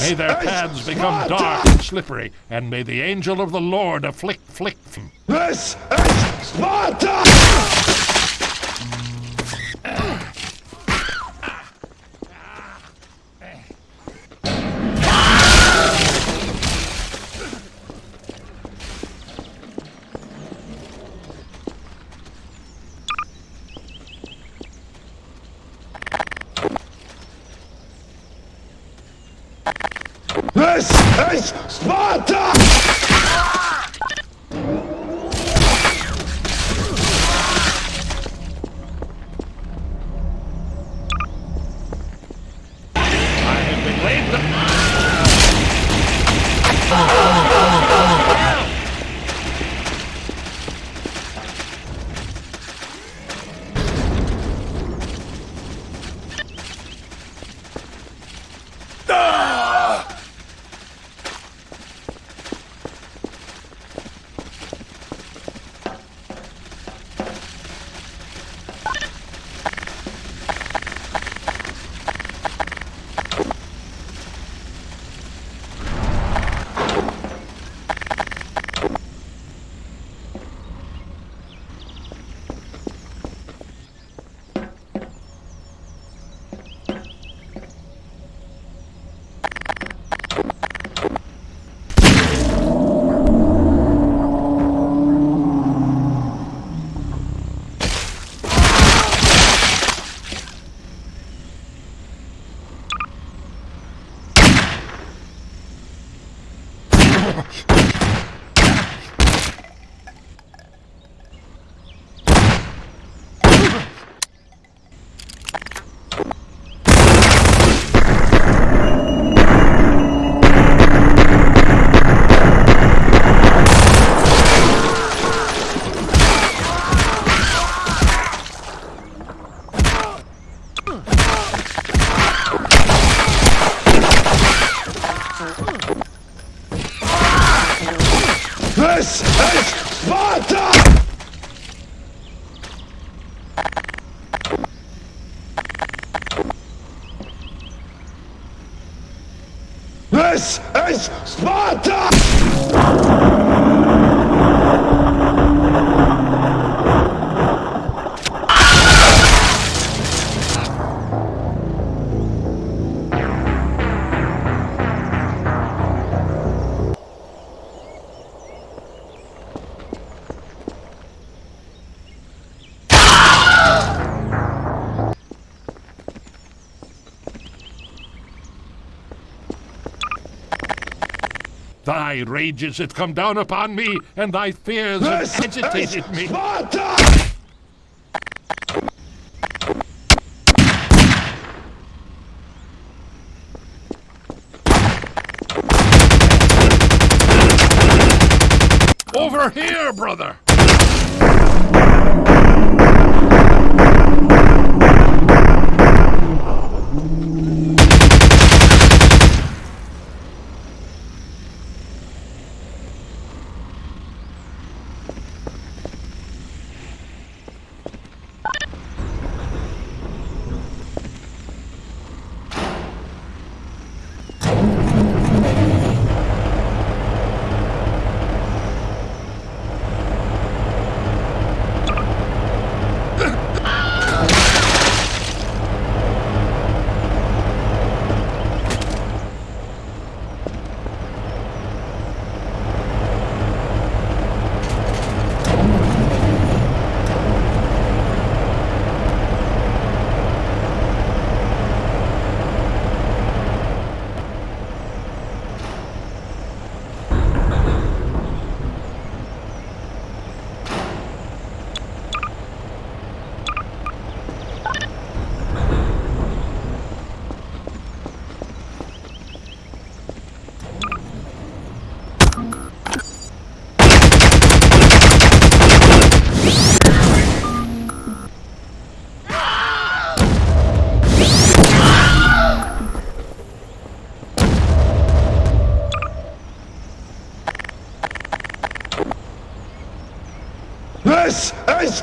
May their paths become dark and slippery, and may the angel of the Lord afflict flick them. This is Sparta! Sparta! Been laid to... This is Sparta! This is Sparta! Thy rages have come down upon me, and thy fears This have agitated me. Sparta! Over here, brother! This is...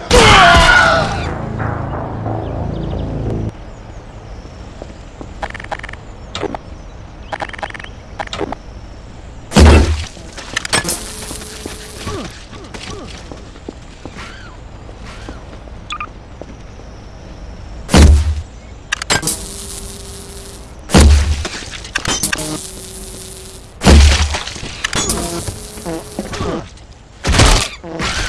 Oh.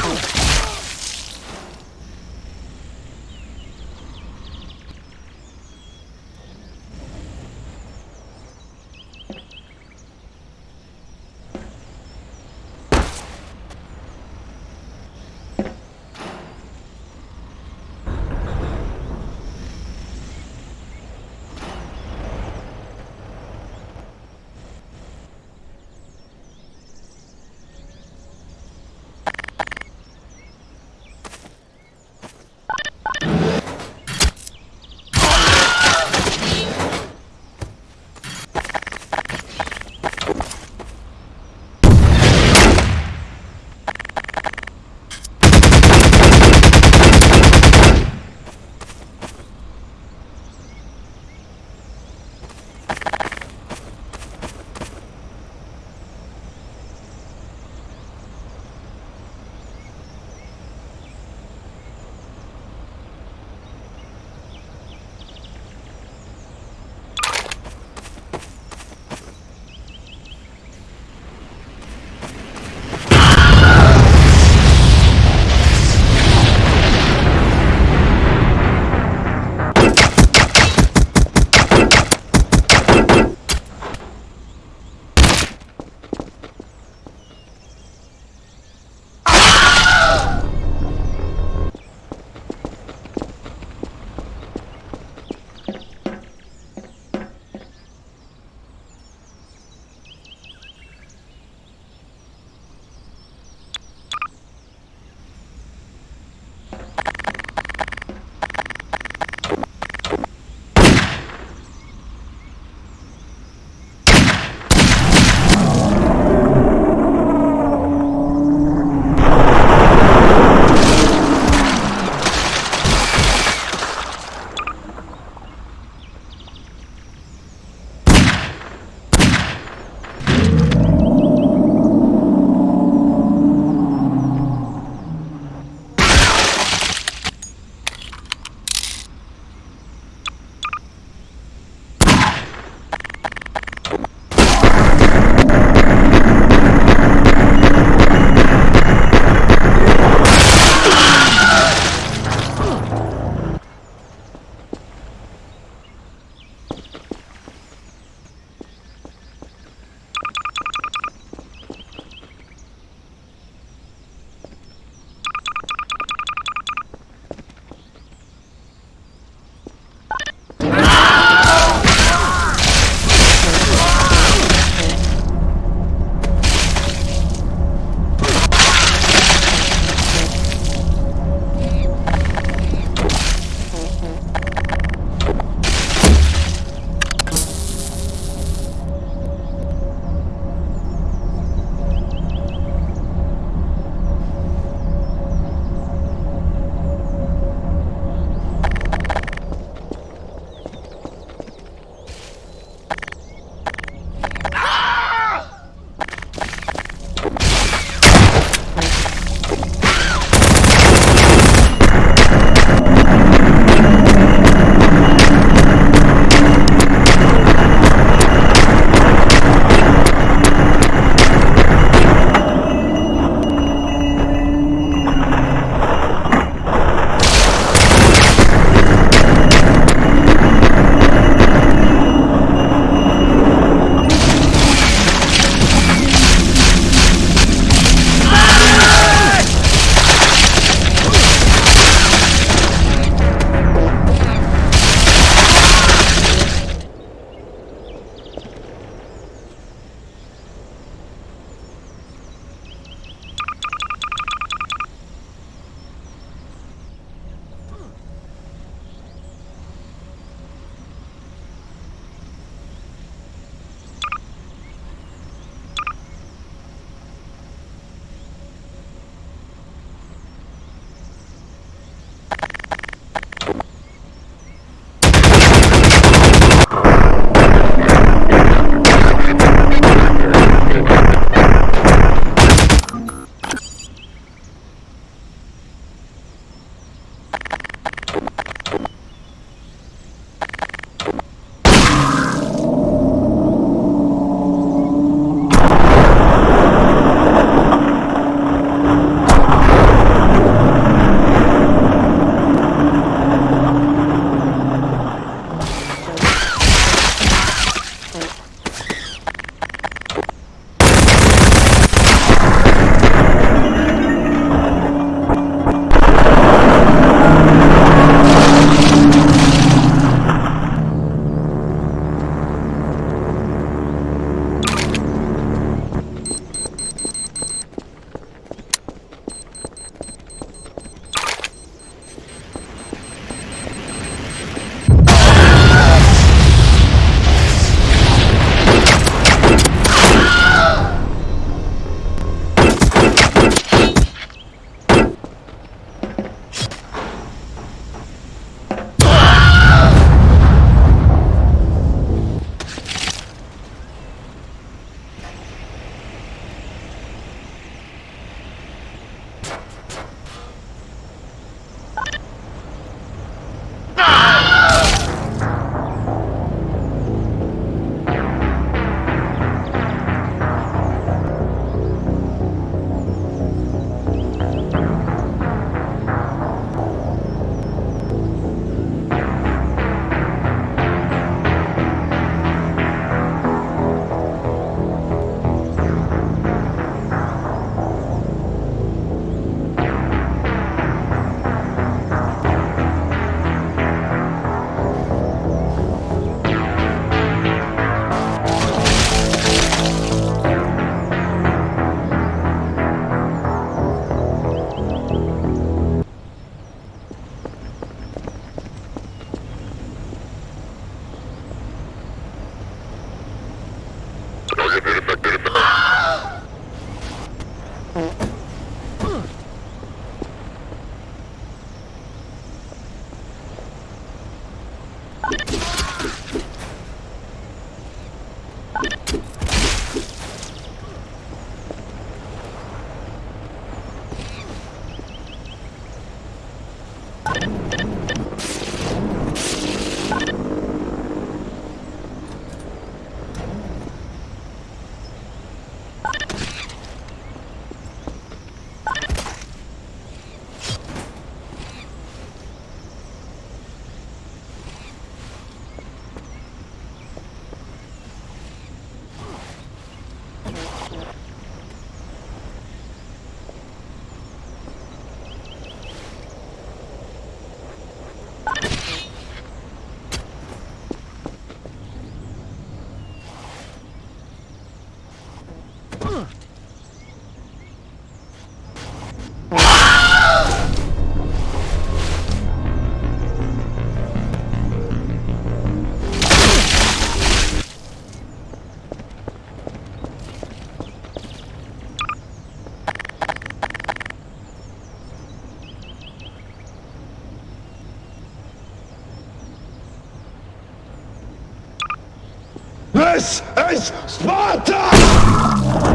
This is Sparta!